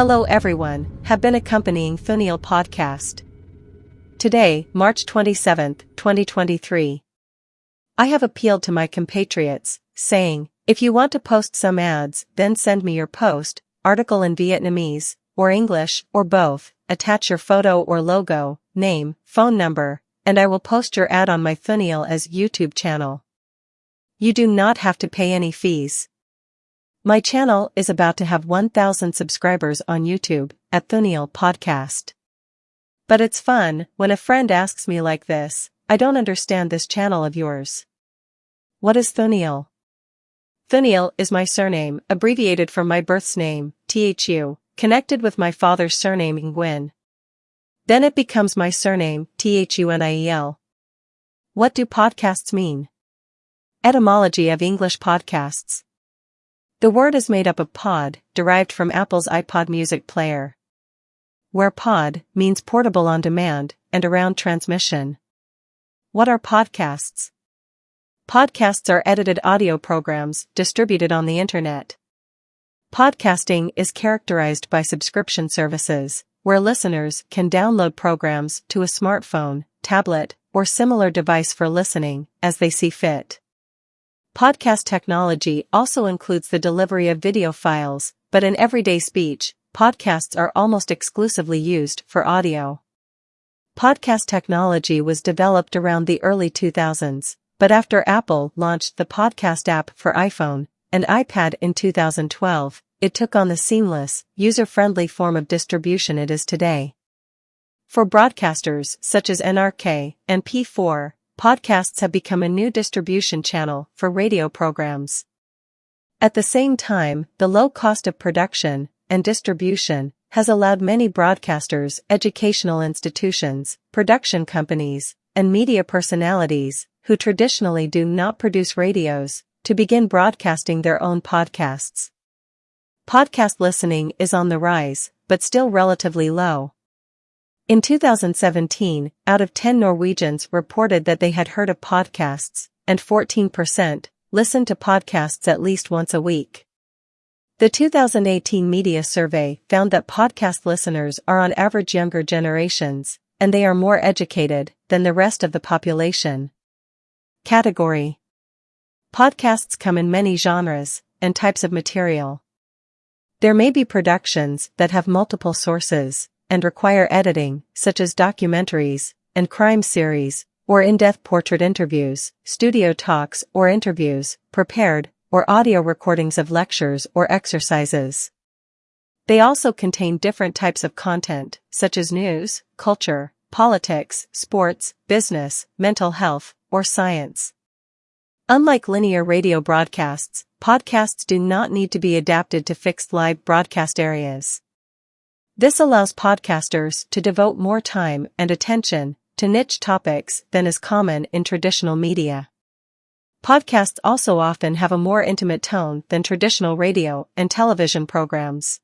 Hello everyone, have been accompanying Thuniel podcast. Today, March 27, 2023. I have appealed to my compatriots, saying, if you want to post some ads, then send me your post, article in Vietnamese, or English, or both, attach your photo or logo, name, phone number, and I will post your ad on my Thuniel as YouTube channel. You do not have to pay any fees. My channel is about to have 1000 subscribers on YouTube at Thuniel Podcast. But it's fun when a friend asks me like this, I don't understand this channel of yours. What is Thuniel? Thuniel is my surname, abbreviated from my birth's name, THU, connected with my father's surname Nguyen. Then it becomes my surname, THUNIEL. What do podcasts mean? Etymology of English podcasts. The word is made up of pod, derived from Apple's iPod music player. Where pod means portable on demand and around transmission. What are podcasts? Podcasts are edited audio programs distributed on the internet. Podcasting is characterized by subscription services, where listeners can download programs to a smartphone, tablet, or similar device for listening as they see fit. Podcast technology also includes the delivery of video files, but in everyday speech, podcasts are almost exclusively used for audio. Podcast technology was developed around the early 2000s, but after Apple launched the podcast app for iPhone and iPad in 2012, it took on the seamless, user-friendly form of distribution it is today. For broadcasters such as NRK and P4, podcasts have become a new distribution channel for radio programs. At the same time, the low cost of production and distribution has allowed many broadcasters, educational institutions, production companies, and media personalities who traditionally do not produce radios to begin broadcasting their own podcasts. Podcast listening is on the rise, but still relatively low. In 2017, out of 10 Norwegians reported that they had heard of podcasts, and 14% listened to podcasts at least once a week. The 2018 media survey found that podcast listeners are on average younger generations, and they are more educated than the rest of the population. Category Podcasts come in many genres and types of material. There may be productions that have multiple sources, and require editing, such as documentaries and crime series, or in-depth portrait interviews, studio talks or interviews, prepared, or audio recordings of lectures or exercises. They also contain different types of content, such as news, culture, politics, sports, business, mental health, or science. Unlike linear radio broadcasts, podcasts do not need to be adapted to fixed live broadcast areas. This allows podcasters to devote more time and attention to niche topics than is common in traditional media. Podcasts also often have a more intimate tone than traditional radio and television programs.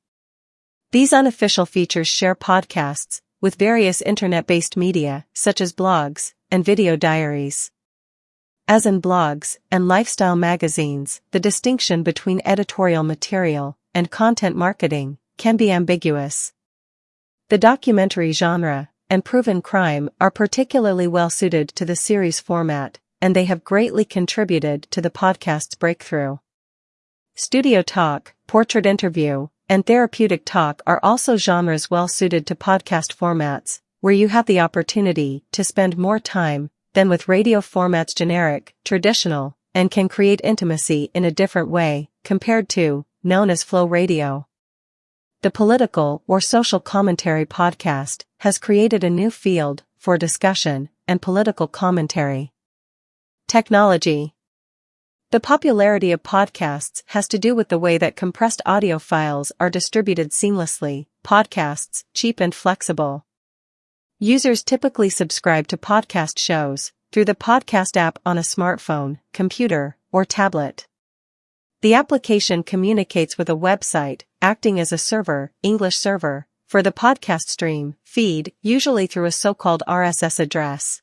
These unofficial features share podcasts with various internet-based media such as blogs and video diaries. As in blogs and lifestyle magazines, the distinction between editorial material and content marketing can be ambiguous. The documentary genre and proven crime are particularly well suited to the series format, and they have greatly contributed to the podcast's breakthrough. Studio talk, portrait interview, and therapeutic talk are also genres well suited to podcast formats, where you have the opportunity to spend more time than with radio formats generic, traditional, and can create intimacy in a different way, compared to, known as flow radio. The Political or Social Commentary podcast has created a new field for discussion and political commentary. Technology The popularity of podcasts has to do with the way that compressed audio files are distributed seamlessly, podcasts, cheap and flexible. Users typically subscribe to podcast shows through the podcast app on a smartphone, computer, or tablet. The application communicates with a website, acting as a server, English server, for the podcast stream, feed, usually through a so-called RSS address.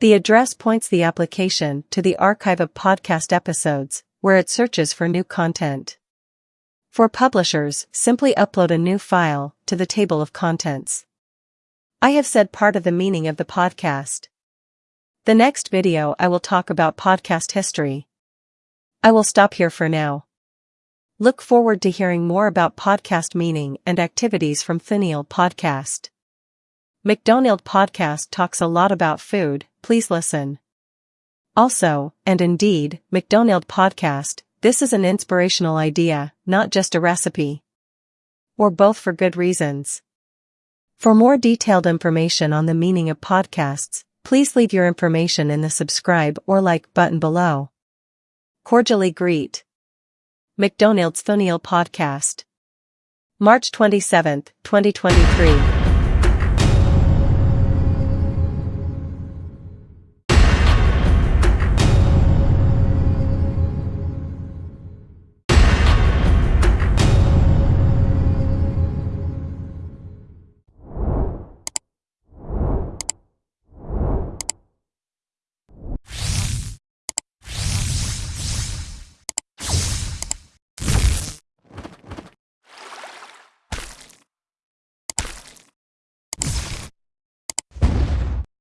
The address points the application to the archive of podcast episodes, where it searches for new content. For publishers, simply upload a new file to the table of contents. I have said part of the meaning of the podcast. The next video I will talk about podcast history. I will stop here for now. Look forward to hearing more about podcast meaning and activities from Thuniel Podcast. McDonald Podcast talks a lot about food, please listen. Also, and indeed, McDonald Podcast, this is an inspirational idea, not just a recipe. Or both for good reasons. For more detailed information on the meaning of podcasts, please leave your information in the subscribe or like button below. Cordially greet. McDonald's Thuniel Podcast. March 27, 2023.